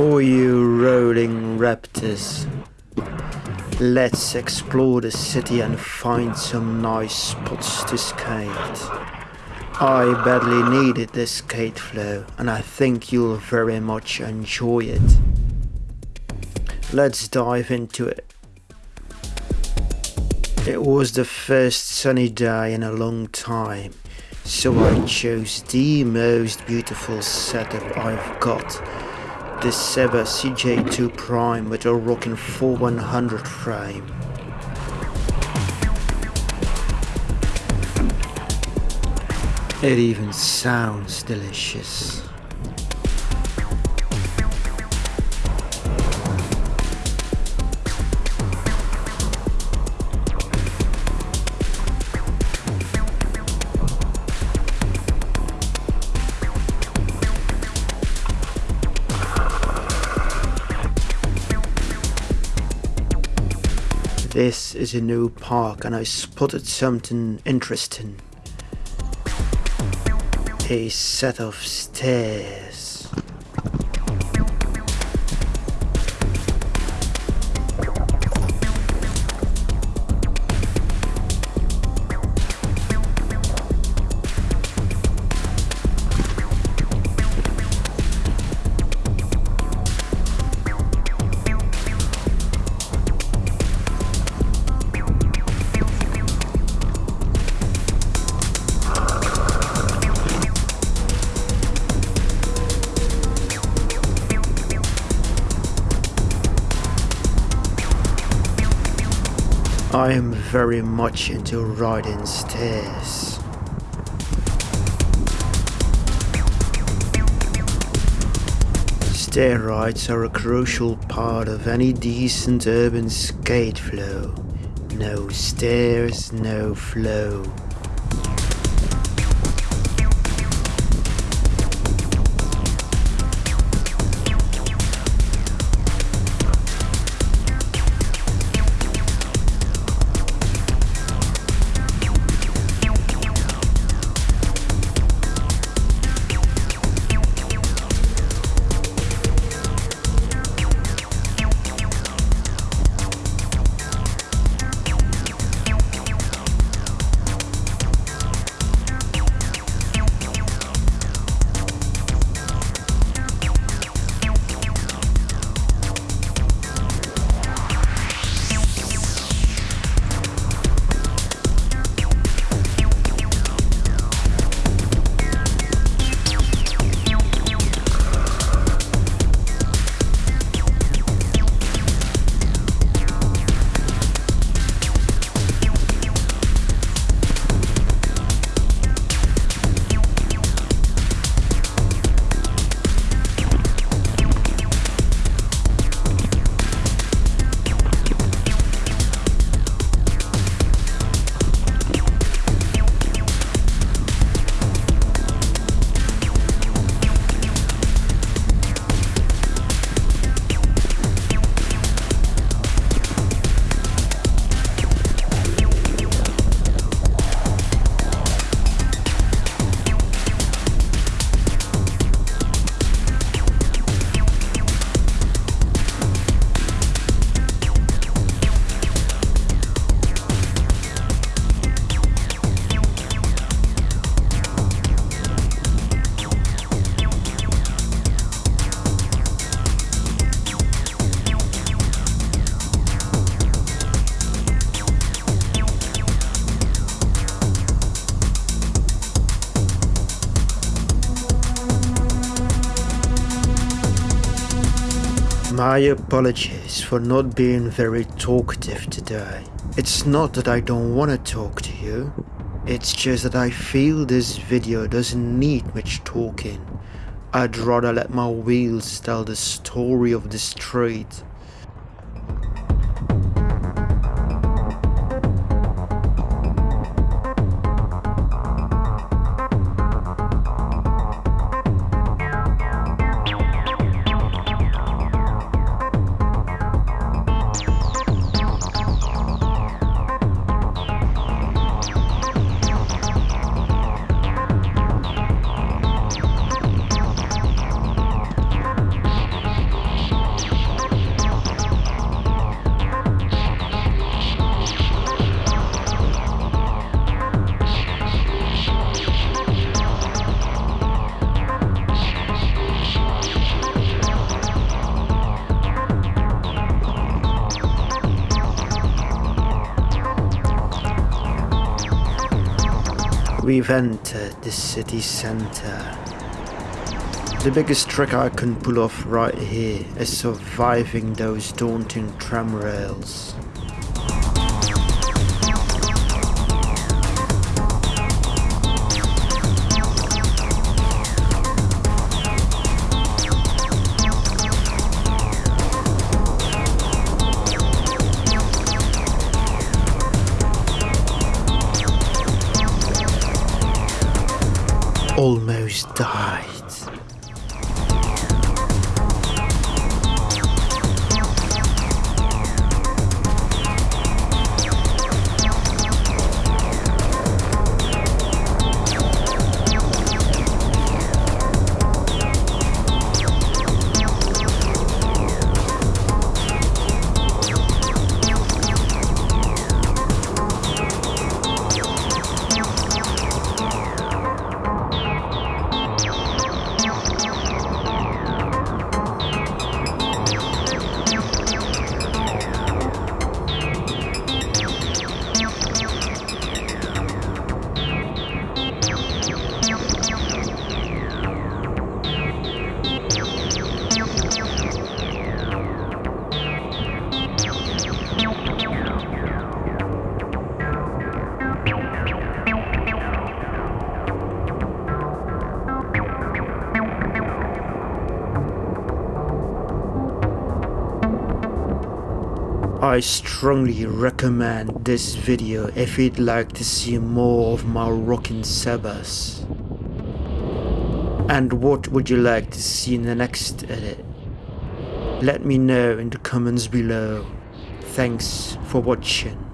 Oh, you rolling raptors. Let's explore the city and find some nice spots to skate. I badly needed this skate flow and I think you'll very much enjoy it. Let's dive into it. It was the first sunny day in a long time, so I chose the most beautiful setup I've got. The Seba CJ2 Prime with a rocking 4100 frame. It even sounds delicious. This is a new park and I spotted something interesting. A set of stairs. I am very much into riding stairs. Stair rides are a crucial part of any decent urban skate flow. No stairs, no flow. My apologies for not being very talkative today. It's not that I don't want to talk to you. It's just that I feel this video doesn't need much talking. I'd rather let my wheels tell the story of the street. We've entered the city center. The biggest trick I can pull off right here is surviving those daunting tram rails. Almost died. I strongly recommend this video if you'd like to see more of my rockin' Sebas. And what would you like to see in the next edit? Let me know in the comments below. Thanks for watching.